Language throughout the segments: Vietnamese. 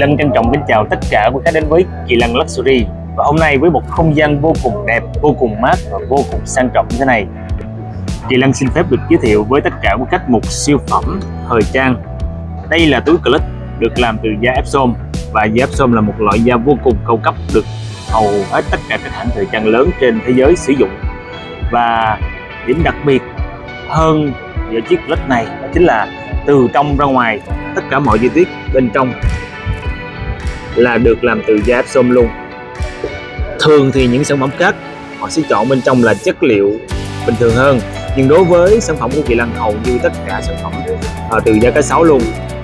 Lân trân trọng kính chào tất cả quý khách đến với Kỳ Lân Luxury. Và hôm nay với một không gian vô cùng đẹp, vô cùng mát và vô cùng sang trọng như thế này. Kỳ Lân xin phép được giới thiệu với tất cả quý khách một siêu phẩm thời trang. Đây là túi clip được làm từ da Epsom Và da Epsom là một loại da vô cùng cao cấp được hầu hết tất cả các hãng thời trang lớn trên thế giới sử dụng. Và điểm đặc biệt hơn ở chiếc clip này đó chính là từ trong ra ngoài tất cả mọi chi tiết bên trong là được làm từ da epsom luôn. Thường thì những sản phẩm khác họ sẽ chọn bên trong là chất liệu bình thường hơn. Nhưng đối với sản phẩm của Kỳ Lân hầu như tất cả sản phẩm à, từ da cá sấu luôn.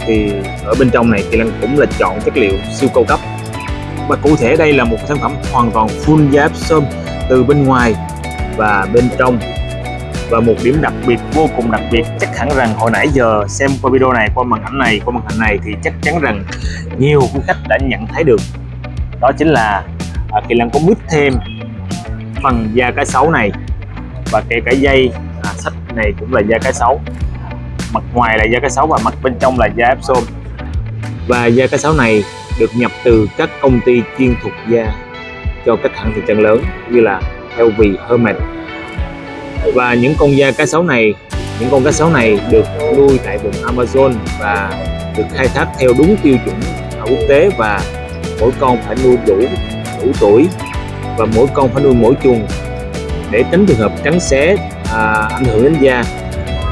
Thì ở bên trong này Kỳ Lân cũng là chọn chất liệu siêu cao cấp. Và cụ thể đây là một sản phẩm hoàn toàn full da epsom từ bên ngoài và bên trong và một điểm đặc biệt vô cùng đặc biệt. Chắc hẳn rằng hồi nãy giờ xem qua video này qua màn ảnh này qua màn hình này thì chắc chắn rằng nhiều quý khách đã nhận thấy được. Đó chính là à, Kỳ Lân có mít thêm phần da cá sấu này và kể cả dây à, sách này cũng là da cá sấu mặt ngoài là da cá sấu và mặt bên trong là da epsom và da cá sấu này được nhập từ các công ty chuyên thuộc da cho các hãng thị trường lớn như là LV, Hermes và những con da cá sấu này những con cá sấu này được nuôi tại vùng Amazon và được khai thác theo đúng tiêu chuẩn quốc tế và mỗi con phải nuôi đủ đủ tuổi và mỗi con phải nuôi mỗi chuồng để tránh trường hợp cắn xé à, ảnh hưởng đến da.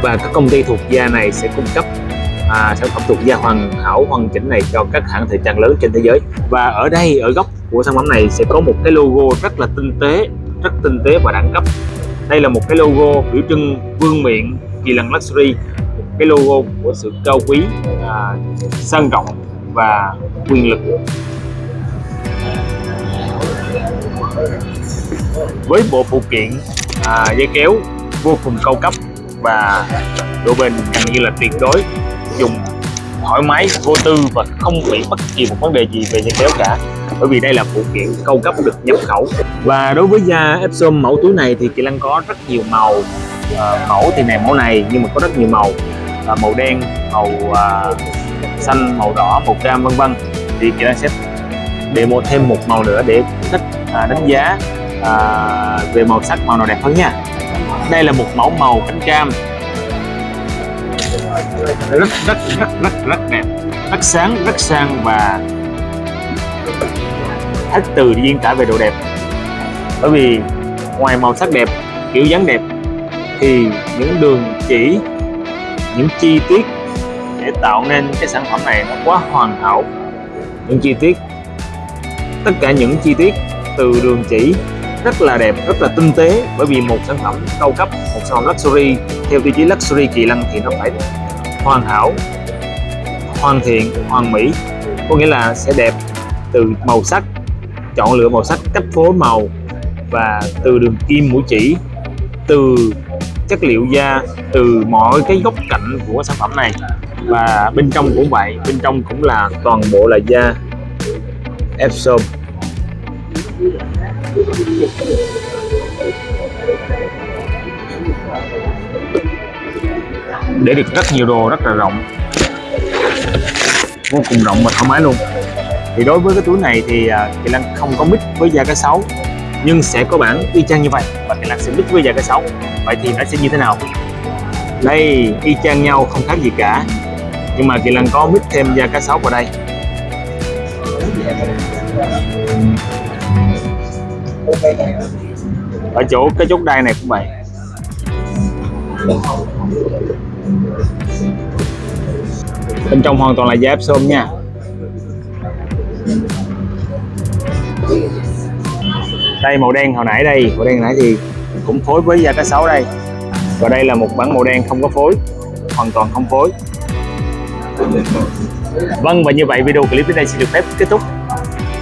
Và các công ty thuộc da này sẽ cung cấp à, sản phẩm thuộc da hoàn hảo hoàn chỉnh này cho các hãng thời trang lớn trên thế giới. Và ở đây ở góc của sản phẩm này sẽ có một cái logo rất là tinh tế rất tinh tế và đẳng cấp đây là một cái logo biểu trưng vương miện kỳ lân luxury một cái logo của sự cao quý à, sang trọng và quyền lực. Với bộ phụ kiện à, dây kéo vô cùng cao cấp và độ bền gần như là tuyệt đối thoải mái vô tư và không bị bất kỳ một vấn đề gì về dây kéo cả. Bởi vì đây là phụ kiện cao cấp được nhập khẩu. Và đối với da Epsom mẫu túi này thì Kỳ Lăng có rất nhiều màu à, mẫu thì này mẫu này nhưng mà có rất nhiều màu. À, màu đen màu à, xanh màu đỏ màu cam vân vân. Thì Kỳ Lăng sẽ demo thêm một màu nữa để thích à, đánh giá à, về màu sắc màu nào đẹp hơn nha. Đây là một mẫu màu cánh cam rất rất rất rất rất đẹp rất sáng, rất sang và hết từ diễn tả về độ đẹp. Bởi vì ngoài màu sắc đẹp, kiểu dáng đẹp, thì những đường chỉ, những chi tiết để tạo nên cái sản phẩm này nó quá hoàn hảo. Những chi tiết, tất cả những chi tiết từ đường chỉ rất là đẹp, rất là tinh tế. Bởi vì một sản phẩm cao cấp, một sản phẩm luxury, theo tiêu chí luxury kỳ lân thì nó phải hoàn hảo, hoàn thiện, hoàn mỹ. Có nghĩa là sẽ đẹp từ màu sắc, chọn lựa màu sắc cách phối màu và từ đường kim mũi chỉ, từ chất liệu da, từ mọi cái góc cạnh của sản phẩm này. Và bên trong cũng vậy, bên trong cũng là toàn bộ là da Epsom để được rất nhiều đồ rất là rộng. Vô cùng rộng và thoải mái luôn. Thì đối với cái túi này thì à, Kỳ Lan không có mix với da cá sấu, nhưng sẽ có bản y chang như vậy và Kỳ Lan sẽ mix với da cá sấu. Vậy thì nó sẽ như thế nào? Đây, y chang nhau, không khác gì cả. Nhưng mà Kỳ Lan có mix thêm da cá sấu vào đây ở chỗ cái chốt đai này cũng vậy. Bên trong hoàn toàn là giáp xôm nha. Đây, màu đen hồi nãy đây. Màu đen nãy thì cũng phối với da cá sấu đây. Và đây là một bản màu đen không có phối. Hoàn toàn không phối. Vâng và như vậy video clip đến đây xin được phép kết thúc.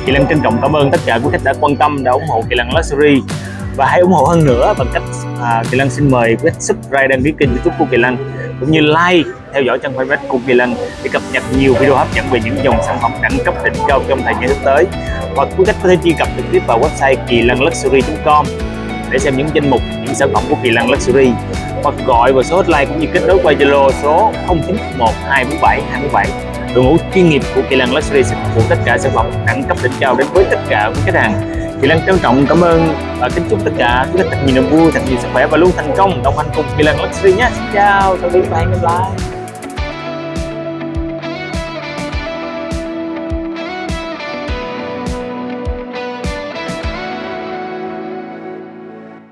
Kỳ Lân trân trọng cảm ơn tất cả quý khách đã quan tâm đã ủng hộ Kỳ Lân Luxury. Và hãy ủng hộ hơn nữa bằng cách à, Kỳ Lân xin mời quý khách subscribe đăng ký kênh youtube của Kỳ Lân cũng như like theo dõi trang fanpage của Kỳ Lân để cập nhật nhiều video hấp dẫn về những dòng sản phẩm đẳng cấp đỉnh cao trong thời gian sắp tới. Hoặc quý khách có thể truy cập trực tiếp vào website kỳ lân luxury.com để xem những danh mục những sản phẩm của Kỳ Lân Luxury. Hoặc gọi vào số hotline cũng như kết nối qua Zalo số 0911 247 247 đội ngũ chuyên nghiệp của Kỳ Lân Luxury sẽ phục vụ tất cả sản phẩm đẳng cấp đỉnh cao đến với tất cả quý khách hàng. Kỳ Lân trân trọng cảm ơn và kính chúc tất cả quý khách thật nhiều niềm vui, thật nhiều sức khỏe và luôn thành công đồng hành cùng Kỳ Lân Luxury nhé. Xin chào, tạm biệt và hẹn gặp lại.